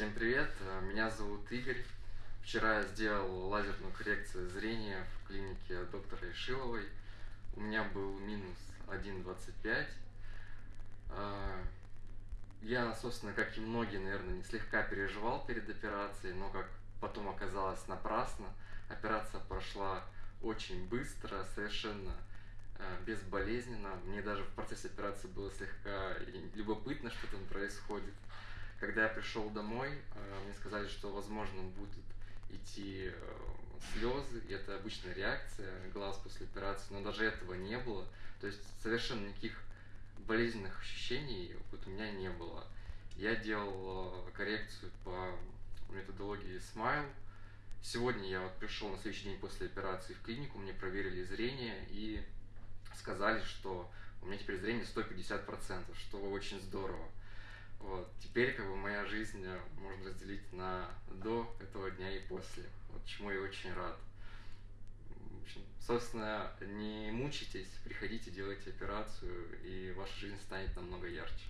Всем привет, меня зовут Игорь. Вчера я сделал лазерную коррекцию зрения в клинике доктора Ишиловой. У меня был минус 1,25. А, я, собственно, как и многие, наверное, слегка переживал перед операцией, но, как потом оказалось, напрасно. Операция прошла очень быстро, совершенно а, безболезненно. Мне даже в процессе операции было слегка любопытно, что там происходит. Когда я пришел домой, э, мне сказали, что, возможно, будут идти э, слезы, и это обычная реакция глаз после операции, но даже этого не было. То есть совершенно никаких болезненных ощущений вот у меня не было. Я делал э, коррекцию по методологии Smile. Сегодня я вот пришел на следующий день после операции в клинику, мне проверили зрение и сказали, что у меня теперь зрение 150%, что очень здорово. Вот. Теперь как бы моя жизнь э, можно разделить на до этого дня и после, вот чему я очень рад. Собственно, не мучайтесь, приходите, делайте операцию, и ваша жизнь станет намного ярче.